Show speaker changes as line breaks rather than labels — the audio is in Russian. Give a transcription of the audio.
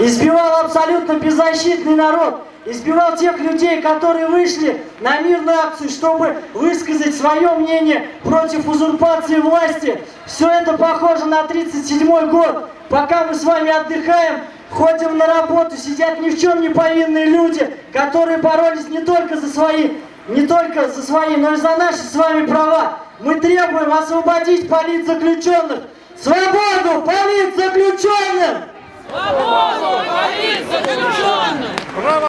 избивал абсолютно беззащитный народ, избивал тех людей, которые вышли на мирную акцию, чтобы высказать свое мнение против узурпации власти. Все это похоже на 37 год. Пока мы с вами отдыхаем, ходим на работу, сидят ни в чем не повинные люди, которые боролись не только за свои, не только за свои, но и за наши с вами права. Мы требуем освободить политзаключенных. Свободу